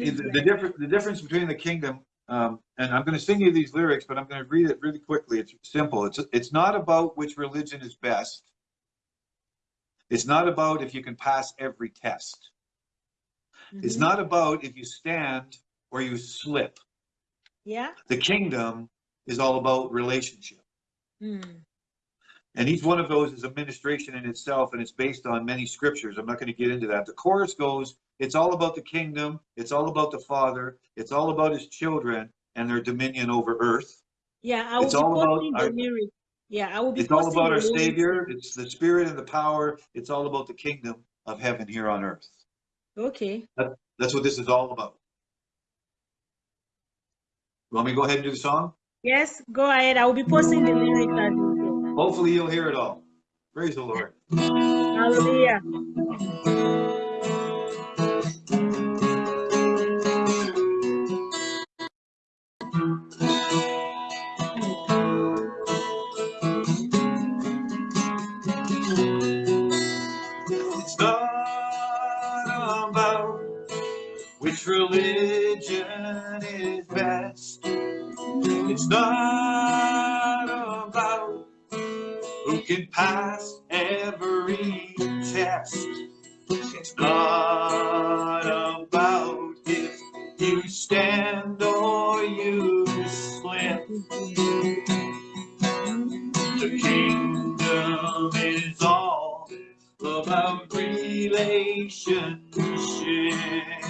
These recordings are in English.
the, the difference, the difference between the kingdom, um, and I'm going to sing you these lyrics, but I'm going to read it really quickly. It's simple. It's, it's not about which religion is best. It's not about if you can pass every test. It's Mhm. not about if you stand or you slip. Yeah. The kingdom is all about relationship. Mm. And each one of those is a ministration in itself, and it's based on many scriptures. I'm not going to get into that. The chorus goes, It's all about the kingdom, it's all about the Father, it's all about his children and their dominion over earth. Yeah, I will It's be all about posting our- the lyric. Yeah, I will be It's all about our. Savior, it's the Spirit and the power, it's all about the kingdom of heaven here on earth. Okay. That's what this is all about. Want me to go ahead and do the song? Yes, go ahead. I will be posting the lyrics. Hopefully you'll hear it all. Praise the Lord. Hallelujah. Religion is best. It's not about who can pass every test. It's not about if you stand or you slip. The kingdom is all about relationship.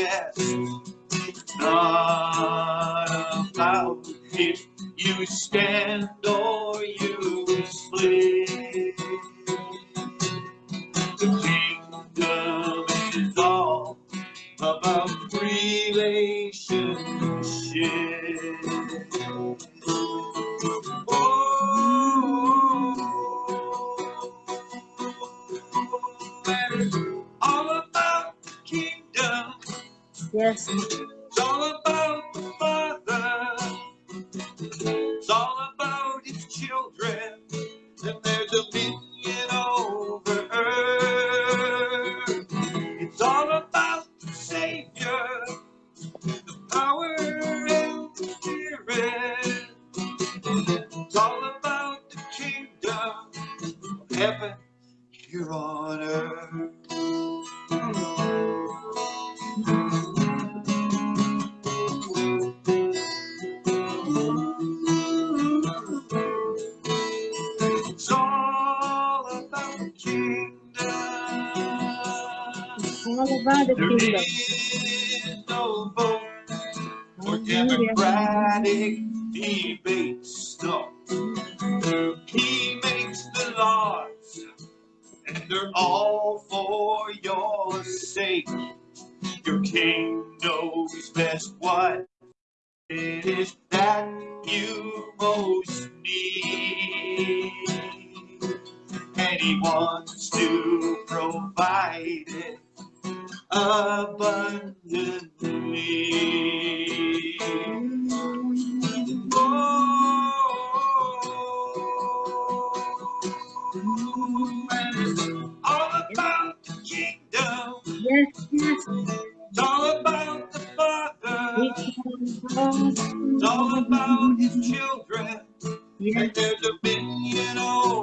It's not about if you stand or you slip. The kingdom is all about relationship. Yes. It's all about the Father. It's all about His children and their dominion over earth. It's all about the Savior, the power and the Spirit. It's all about the kingdom of heaven here on earth. The kingdom. All about the There kingdom. is no vote for Hallelujah. democratic debates. No. He makes the laws, and they're all for your sake. Your king knows best what it is that you most need. He wants to provide it abundantly. Oh, and all about the kingdom. Yes, yes. It's all about the Father. It's It's all about His children Yes. and their dominion over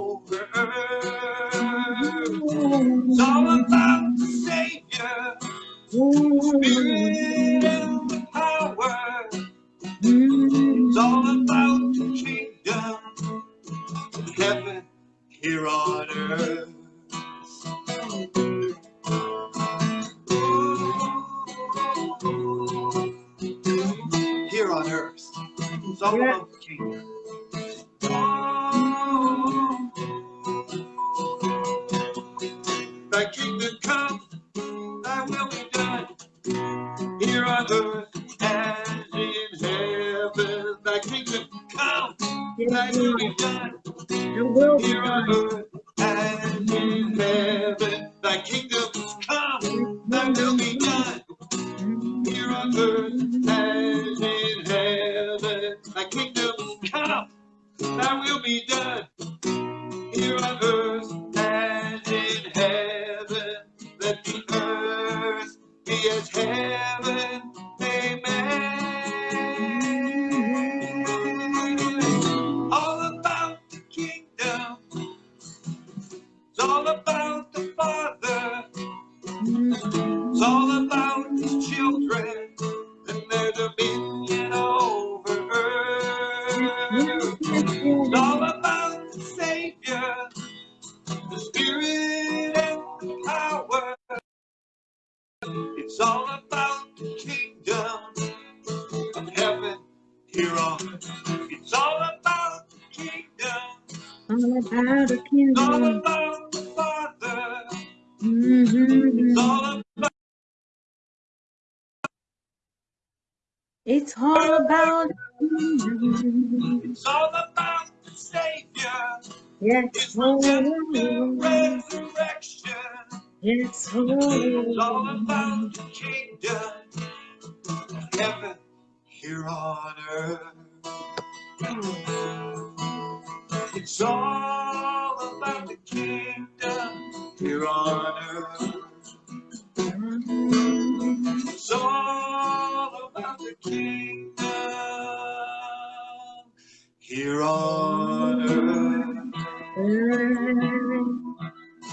Spirit power. It's all about the kingdom heaven here on earth. Here on earth. It's all about the kingdom. On earth as in heaven. Thy kingdom come, thy will be done. The will be Here on earth as in heaven. Thy kingdom come, thy will be done here on earth as in heaven. Thy kingdom come, thy will be done here on earth It's all about the kingdom of heaven here on earth. It's all about the kingdom. All about the It's all about the Father. Mm-hmm. It's all about It's all about the kingdom. it's all about the Savior. Yes, His redemptive resurrection. Yes, It's all about the kingdom of heaven here on earth. It's all about the kingdom here on earth.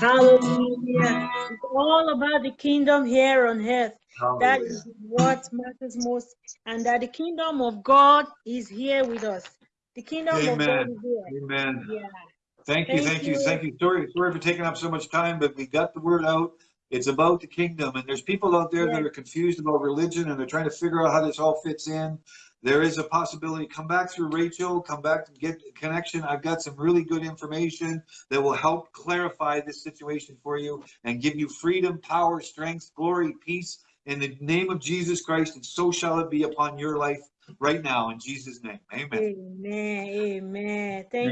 Hallelujah. It's all about the kingdom here on earth. That is what matters most. And that the kingdom of God is here with us. The kingdom of God Amen. is here. Amen. Yeah. Thank you, Thank thank you, you. thank you. Sorry, sorry for taking up so much time, but we got the word out. It's about the kingdom, and there's people out there that are confused about religion and they're trying to figure out how this all fits in. There is a possibility. Come back through Rachel, come back and get connection. I've got some really good information that will help clarify this situation for you and give you freedom, power, strength, glory, peace in the name of Jesus Christ, and so shall it be upon your life right now in Jesus' name. Amen. Amen. Amen. Thank